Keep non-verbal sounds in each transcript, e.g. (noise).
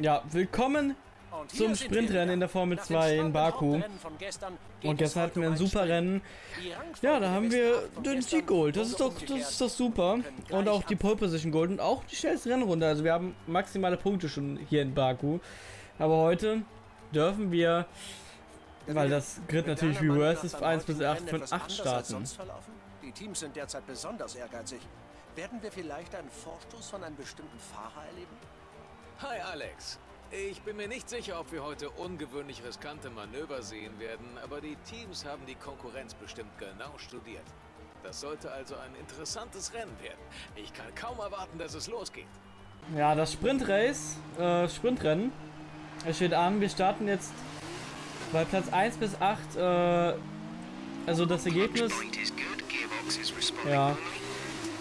Ja, willkommen zum Sprintrennen in der Formel 2 in Baku. Und gestern hatten wir ein super Rennen. Ja, da haben wir den Sieg geholt. Das ist doch, das ist doch super. Und auch die Pole Position Gold und auch die schnellste Rennrunde. Also wir haben maximale Punkte schon hier in Baku. Aber heute dürfen wir, weil das Grid natürlich reverse ist, 1 bis 8 von 8 starten. Die Teams sind derzeit besonders ehrgeizig. Werden wir vielleicht einen Vorstoß von einem bestimmten Fahrer erleben? Hi Alex. Ich bin mir nicht sicher, ob wir heute ungewöhnlich riskante Manöver sehen werden, aber die Teams haben die Konkurrenz bestimmt genau studiert. Das sollte also ein interessantes Rennen werden. Ich kann kaum erwarten, dass es losgeht. Ja, das Sprintrace, äh, Sprintrennen, es steht an. Wir starten jetzt bei Platz 1 bis 8, äh, also das Ergebnis, ja,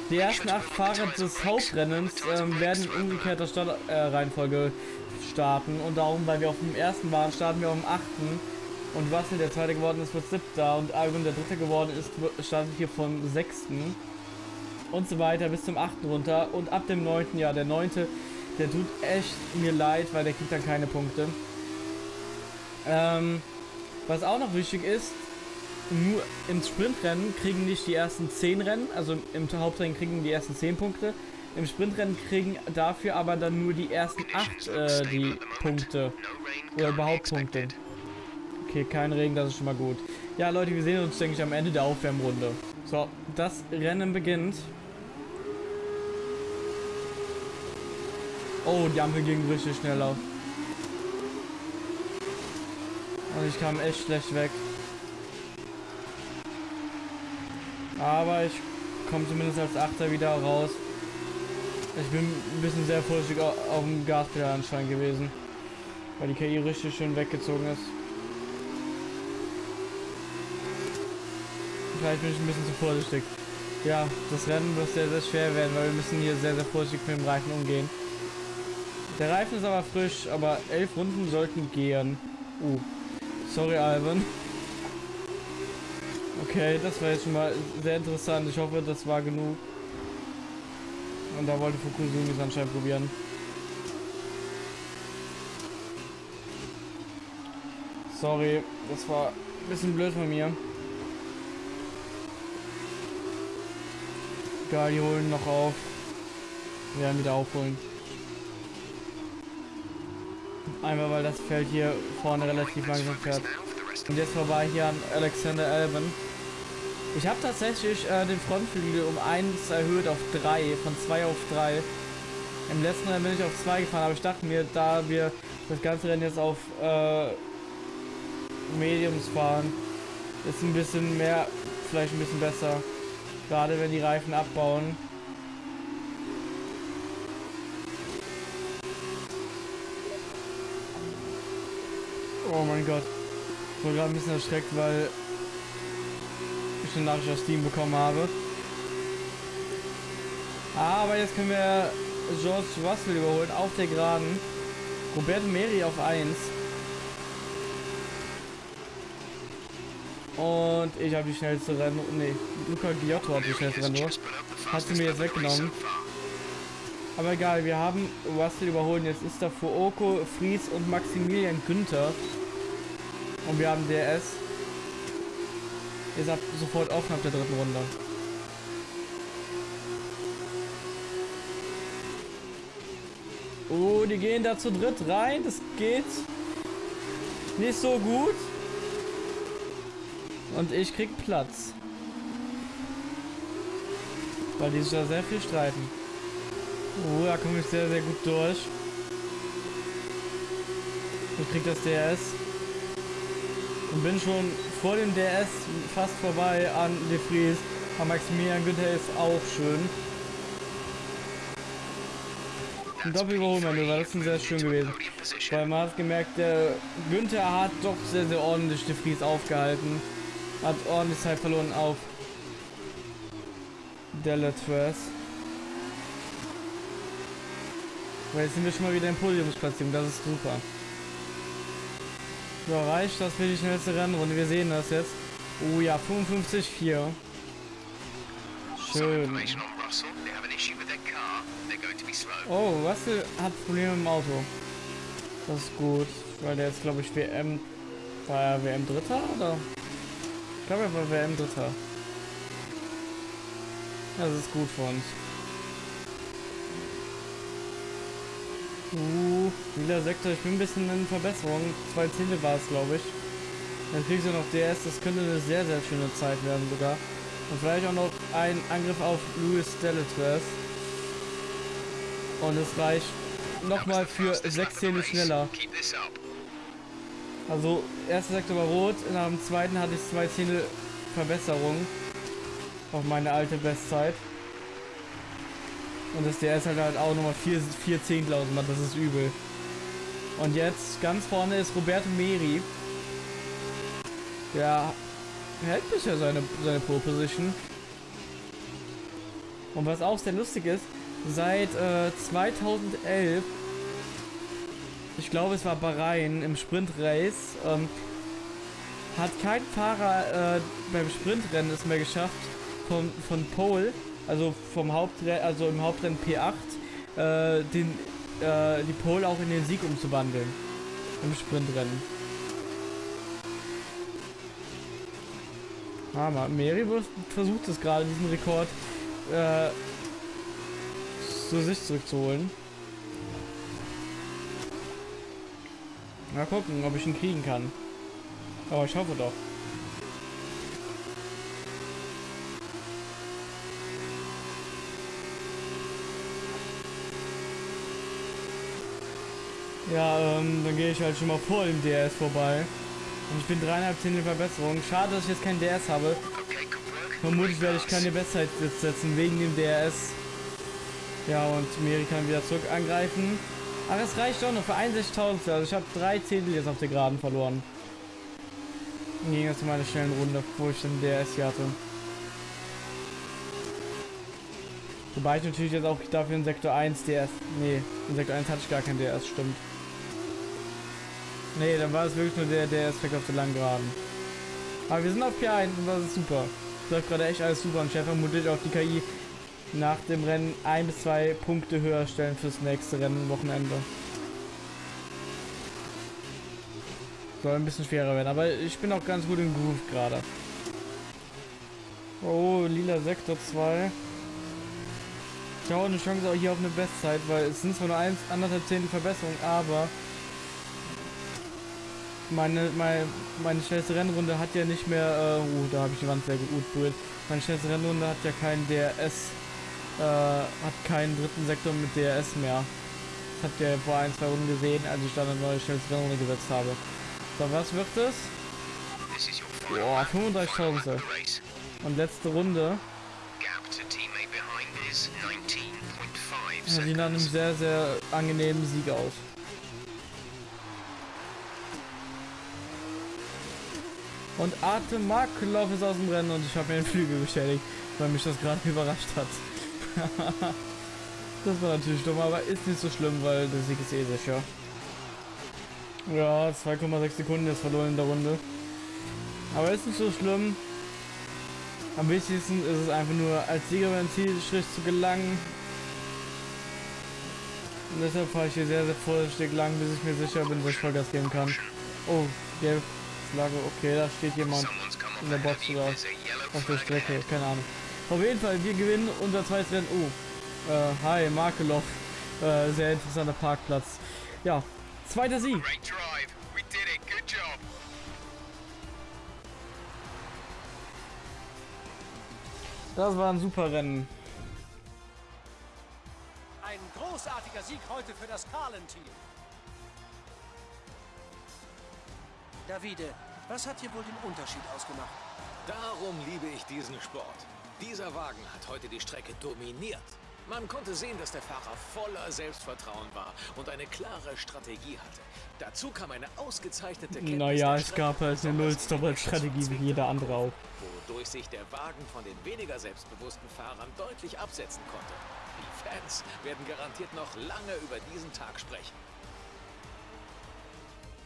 die ersten 8 Fahrer des Hauptrennens äh, werden in umgekehrter Startreihenfolge äh, starten. Und darum, weil wir auf dem ersten waren, starten wir auf dem achten. Und Russell, der zweite geworden ist, wird siebter. Und Albon, der dritte geworden ist, startet hier vom sechsten. Und so weiter bis zum achten runter. Und ab dem neunten, ja, der neunte, der tut echt mir leid, weil der kriegt dann keine Punkte. Ähm, was auch noch wichtig ist, nur im Sprintrennen kriegen nicht die ersten 10 Rennen, also im Hauptrennen kriegen die ersten 10 Punkte, im Sprintrennen kriegen dafür aber dann nur die ersten 8 äh, die Punkte. Oder überhaupt Punkte. Okay, kein Regen, das ist schon mal gut. Ja, Leute, wir sehen uns, denke ich, am Ende der Aufwärmrunde. So, das Rennen beginnt. Oh, die Ampel ging richtig schnell auf. Und ich kam echt schlecht weg. Aber ich komme zumindest als Achter wieder raus. Ich bin ein bisschen sehr vorsichtig auf dem Gaspedal anscheinend gewesen. Weil die KI richtig schön weggezogen ist. Vielleicht bin ich ein bisschen zu vorsichtig. Ja, das Rennen wird sehr, sehr schwer werden, weil wir müssen hier sehr, sehr vorsichtig mit dem Reifen umgehen. Der Reifen ist aber frisch, aber elf Runden sollten gehen. Uh, sorry Alvin. Okay, das war jetzt schon mal sehr interessant. Ich hoffe, das war genug. Und da wollte Fukusumi es anscheinend probieren. Sorry, das war ein bisschen blöd von mir. Egal, die holen noch auf. Wir werden wieder aufholen. Einmal weil das Feld hier vorne relativ langsam fährt. Und jetzt vorbei hier an Alexander Alban. Ich habe tatsächlich äh, den Frontflügel um 1 erhöht auf 3, von 2 auf 3. Im letzten Rennen bin ich auf 2 gefahren, aber ich dachte mir, da wir das ganze Rennen jetzt auf äh, Mediums fahren, ist ein bisschen mehr, vielleicht ein bisschen besser. Gerade wenn die Reifen abbauen. Oh mein Gott. Ich war gerade ein bisschen erschreckt, weil ich eine Nachricht aus Steam bekommen habe. Aber jetzt können wir George Russell überholen auf der Geraden. Roberto Meri auf 1. Und ich habe die schnellste Rennen. Nee, Luca Giotto hat die schnellste Rennen. Hat sie mir jetzt weggenommen. Aber egal, wir haben Russell überholen. Jetzt ist da Fuoko, Fries und Maximilian Günther. Und wir haben DRS. Ihr seid sofort offen ab der dritten Runde. Oh, die gehen da zu dritt rein. Das geht nicht so gut. Und ich krieg Platz. Weil die sich da sehr viel streiten. Oh, da komme ich sehr, sehr gut durch. Ich krieg das DRS. Und bin schon vor dem DS fast vorbei an De Vries. Aber Maximilian Günther ist auch schön. Ein Doppelüberholmanöver, das ist sehr schön gewesen. Weil man hat gemerkt, der Günther hat doch sehr, sehr ordentlich De Vries aufgehalten. Hat ordentlich Zeit verloren auf Delatres. Weil jetzt sind wir schon mal wieder in Podiumsplatzierung, das ist super. So, reicht das für die schnellste Rennrunde. Wir sehen das jetzt. Oh ja, 55,4. Schön. Oh, Russell hat Probleme im Auto. Das ist gut, weil der ist glaube ich WM. War er WM Dritter oder? Ich glaube er war WM Dritter. Das ist gut für uns. Uh, lila Sektor, ich bin ein bisschen in Verbesserung. Zwei Zehntel war es, glaube ich. Dann kriegst du noch DS, das könnte eine sehr, sehr schöne Zeit werden sogar. Und vielleicht auch noch ein Angriff auf Louis Delatres. Und es reicht nochmal für sechs Zehntel schneller. Also, erster Sektor war rot, nach dem zweiten hatte ich zwei Zehntel Verbesserung auf meine alte Bestzeit. Und das DS halt halt auch nochmal 4, 4 Zehntel ausmacht, das ist übel. Und jetzt ganz vorne ist Roberto Meri. Der hält bisher seine, seine Pole Position. Und was auch sehr lustig ist, seit äh, 2011, ich glaube es war Bahrain im Sprint Race, ähm, hat kein Fahrer äh, beim Sprintrennen es mehr geschafft, von, von Pole also vom Hauptrennen, also im Hauptrennen P8, äh, den, äh, die Pole auch in den Sieg umzuwandeln. Im Sprintrennen. Hammer. Mary versucht es gerade, diesen Rekord äh, zu sich zurückzuholen. Mal gucken, ob ich ihn kriegen kann. Aber ich hoffe doch. Ja, ähm, dann gehe ich halt schon mal vor dem DS vorbei. Und ich bin dreieinhalb Zehntel Verbesserung. Schade, dass ich jetzt kein DS habe. Vermutlich werde ich keine Bestzeit setzen wegen dem DS. Ja, und Meri kann wieder zurück angreifen. Aber es reicht doch noch für 61.000. Also ich habe drei Zehntel jetzt auf der Geraden verloren. Im Gegensatz zu meiner schnellen Runde, wo ich den DS hier hatte. Wobei ich natürlich jetzt auch dafür in Sektor 1 DS. Nee, in Sektor 1 hatte ich gar kein DS, stimmt. Nee, dann war es wirklich nur der, der Aspekt auf der langen Geraden. Aber wir sind auf P1 und das ist super. Das läuft gerade echt alles super und Chef vermutlich auch die KI nach dem Rennen ein bis zwei Punkte höher stellen fürs nächste Rennen Wochenende. Soll ein bisschen schwerer werden, aber ich bin auch ganz gut im Groove gerade. Oh, lila Sektor 2. Ich habe auch eine Chance auch hier auf eine Bestzeit, weil es sind zwar nur 1, anderthalb Zehntel Verbesserung, aber meine, meine, meine schnellste Rennrunde hat ja nicht mehr, äh, uh, da habe ich die Wand sehr gut berührt. Meine schnellste Rennrunde hat ja keinen DRS, äh, hat keinen dritten Sektor mit DRS mehr. Das habt ihr vor ein, zwei Runden gesehen, als ich dann eine neue schnellste Rennrunde gesetzt habe. So, was wird es? Boah, 35.000. Und letzte Runde. Ja, die nach einem sehr, sehr angenehmen Sieg aus. Und Artem Markelov ist aus dem Rennen und ich habe mir den Flügel beschädigt, weil mich das gerade (laughs) überrascht hat. (laughs) das war natürlich dumm, aber ist nicht so schlimm, weil der Sieg ist eh sicher. Ja, 2,6 Sekunden ist verloren in der Runde. Aber ist nicht so schlimm. Am wichtigsten ist es einfach nur als Sieger beim Zielstrich zu gelangen. Und deshalb fahre ich hier sehr, sehr vorsichtig lang, bis ich mir sicher bin, dass ich Vollgas geben kann. Oh, gelb. Flagge. Okay, da steht jemand in der Box oder auf der Strecke. Keine Ahnung. Auf jeden Fall, wir gewinnen unser zweites Rennen. Oh, äh, hi, Markelow. Äh, sehr interessanter Parkplatz. Ja, zweiter Sieg. Das war ein super Rennen. Ein großartiger Sieg heute für das Carlin-Team. Davide, was hat hier wohl den Unterschied ausgemacht? Darum liebe ich diesen Sport. Dieser Wagen hat heute die Strecke dominiert. Man konnte sehen, dass der Fahrer voller Selbstvertrauen war und eine klare Strategie hatte. Dazu kam eine ausgezeichnete Kenntnis Naja, es gab halt eine Null-Stop-Strategie wie jeder andere auch. Wodurch sich der Wagen von den weniger selbstbewussten Fahrern deutlich absetzen konnte. Die Fans werden garantiert noch lange über diesen Tag sprechen.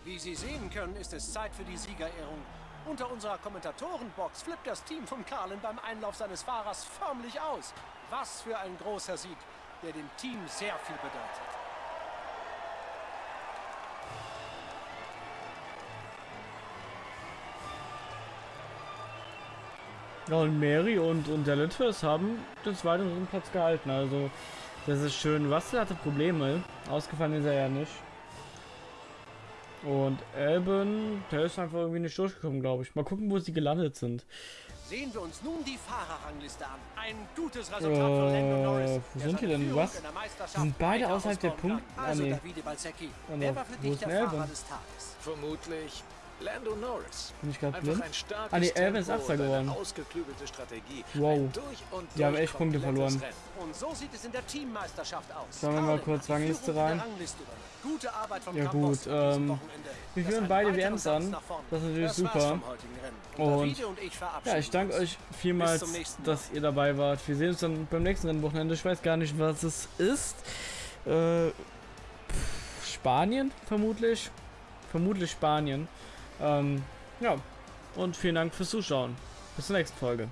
Wie Sie sehen können, ist es Zeit für die Siegerehrung. Unter unserer Kommentatorenbox flippt das Team von Carlin beim Einlauf seines Fahrers förmlich aus. Was für ein großer Sieg, der dem Team sehr viel bedeutet. Ja, und Mary und, und der Litfers haben den zweiten Platz gehalten. Also, das ist schön. Wastel hatte Probleme. Ausgefallen ist er ja nicht. Und Elben, der ist einfach irgendwie nicht durchgekommen, glaube ich. Mal gucken, wo sie gelandet sind. Sehen wir uns nun die Fahrerrangliste an. Ein gutes Resultat von Lando Norris. Äh, wo sind die denn? Was? Sind beide außerhalb der Punkte? Ah, Also, nee. Davide Balsecchi, Oh, wer war für Wo dich ist der? Fahrer des Tages? Vermutlich Lando Norris. Bin ich gerade blind? Ah, nee, Elben ist Tempo Achter und eine geworden. ausgeklügelte Strategie. Wow. Die haben echt Punkte verloren. So. Schauen wir mal kurz die Rangliste rein. Ja, gut, ähm, wir führen beide WMs an. Das ist natürlich super. Und- Ja, ich danke euch vielmals, dass ihr dabei wart. Wir sehen uns dann beim nächsten Rennwochenende. Ich weiß gar nicht, was es ist. Äh, Spanien vermutlich. Vermutlich Spanien. Ähm, ja. Und vielen Dank fürs Zuschauen. Bis zur nächsten Folge.